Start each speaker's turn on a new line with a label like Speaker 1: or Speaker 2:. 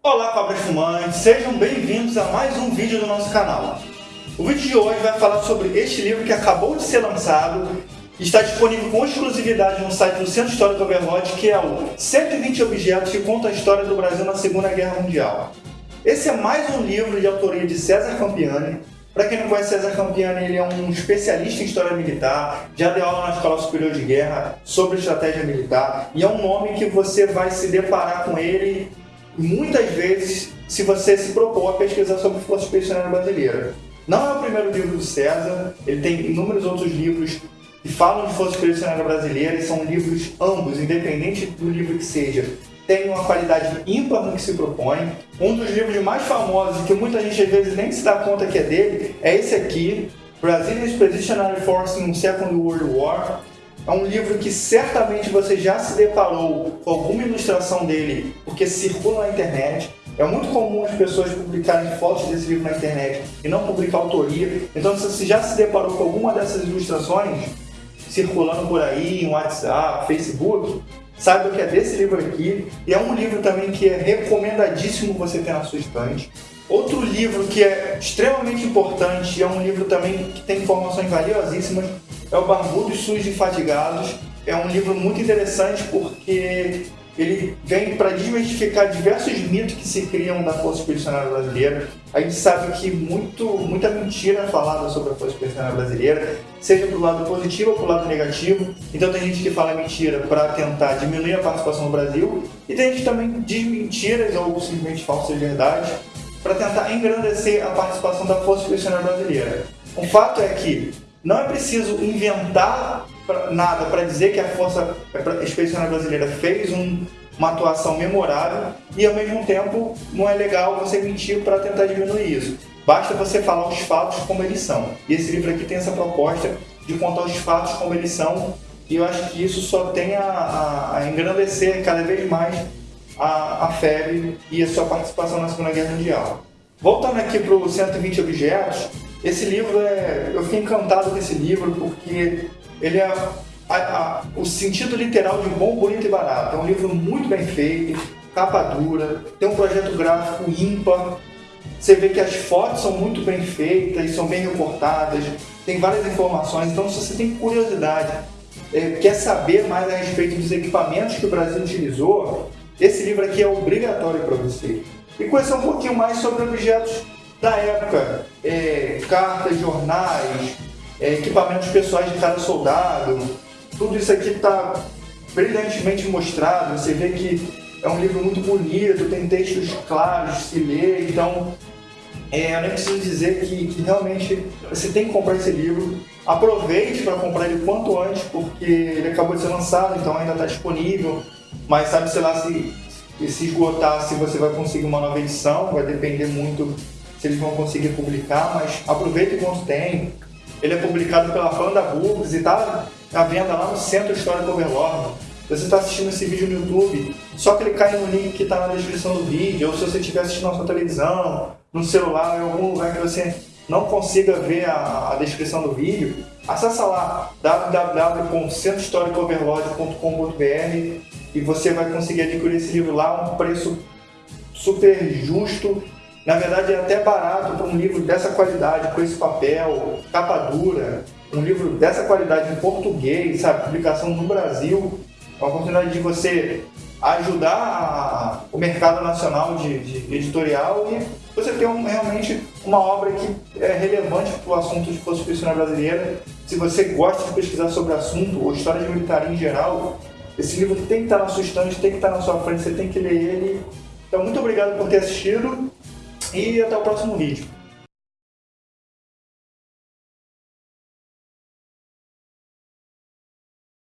Speaker 1: Olá cobras fumantes, sejam bem-vindos a mais um vídeo do nosso canal. O vídeo de hoje vai falar sobre este livro que acabou de ser lançado e está disponível com exclusividade no site do Centro Histórico Overlord, que é o 120 Objetos que conta a história do Brasil na Segunda Guerra Mundial. Esse é mais um livro de autoria de César Campiani. Para quem não conhece César Campiani, ele é um especialista em história militar, já deu aula na Escola Superior de Guerra sobre estratégia militar, e é um nome que você vai se deparar com ele muitas vezes se você se propor a pesquisar sobre Força Expedicionária Brasileira. Não é o primeiro livro do César, ele tem inúmeros outros livros que falam de Força Expedicionária Brasileira e são livros ambos, independente do livro que seja, tem uma qualidade ímpar no que se propõe. Um dos livros mais famosos, que muita gente às vezes nem se dá conta que é dele, é esse aqui, Brazilian Expeditionary Force in Second World War, é um livro que certamente você já se deparou com alguma ilustração dele, porque circula na internet. É muito comum as pessoas publicarem fotos desse livro na internet e não publicar autoria. Então, se você já se deparou com alguma dessas ilustrações circulando por aí, em WhatsApp, Facebook, saiba que é desse livro aqui. E é um livro também que é recomendadíssimo você ter na sua estante. Outro livro que é extremamente importante, é um livro também que tem informações valiosíssimas, é o Barbudos, Sujos e Fatigados. É um livro muito interessante porque ele vem para desmistificar diversos mitos que se criam da Força Expedicionária Brasileira. A gente sabe que muito, muita mentira é falada sobre a Força Expedicionária Brasileira, seja para o lado positivo ou para o lado negativo. Então tem gente que fala mentira para tentar diminuir a participação do Brasil, e tem gente que também diz mentiras ou simplesmente falsas verdades para tentar engrandecer a participação da Força Expedicionária Brasileira. O fato é que não é preciso inventar nada para dizer que a Força Expedicionária Brasileira fez um, uma atuação memorável e, ao mesmo tempo, não é legal você mentir para tentar diminuir isso. Basta você falar os fatos como eles são. E esse livro aqui tem essa proposta de contar os fatos como eles são e eu acho que isso só tem a, a, a engrandecer cada vez mais a, a e a sua participação na Segunda Guerra Mundial. Voltando aqui para o 120 Objetos, esse livro é. Eu fiquei encantado com esse livro porque ele é a, a, o sentido literal de bom, bonito e barato. É um livro muito bem feito, capa dura, tem um projeto gráfico ímpar. Você vê que as fotos são muito bem feitas são bem reportadas, tem várias informações. Então, se você tem curiosidade, é, quer saber mais a respeito dos equipamentos que o Brasil utilizou, esse livro aqui é obrigatório para você. E conhecer um pouquinho mais sobre objetos da época, é, cartas, jornais, é, equipamentos pessoais de cada soldado, tudo isso aqui está brilhantemente mostrado, você vê que é um livro muito bonito, tem textos claros se ler, então é, eu nem preciso dizer que, que, realmente você tem que comprar esse livro. Aproveite para comprar ele quanto antes, porque ele acabou de ser lançado, então ainda está disponível. Mas sabe, sei lá, se, se esgotar, se você vai conseguir uma nova edição, vai depender muito se eles vão conseguir publicar, mas aproveita enquanto tem. Ele é publicado pela Panda Books e está à venda lá no Centro Histórico Overlord. Você está assistindo esse vídeo no YouTube, só clicar no link que está na descrição do vídeo, ou se você estiver assistindo na sua televisão, no celular, em algum lugar que você não consiga ver a, a descrição do vídeo, acessa lá www.centrohistóricoverlord.com.br e você vai conseguir adquirir esse livro lá a um preço super justo na verdade, é até barato para um livro dessa qualidade, com esse papel, capa dura, um livro dessa qualidade em português, sabe, publicação no Brasil, uma oportunidade de você ajudar a, o mercado nacional de, de, editorial e você ter um, realmente uma obra que é relevante para o assunto de expedicionária brasileira. Se você gosta de pesquisar sobre o assunto ou história de militar em geral, esse livro tem que estar na sua estante, tem que estar na sua frente, você tem que ler ele. Então, muito obrigado por ter assistido e até o próximo vídeo.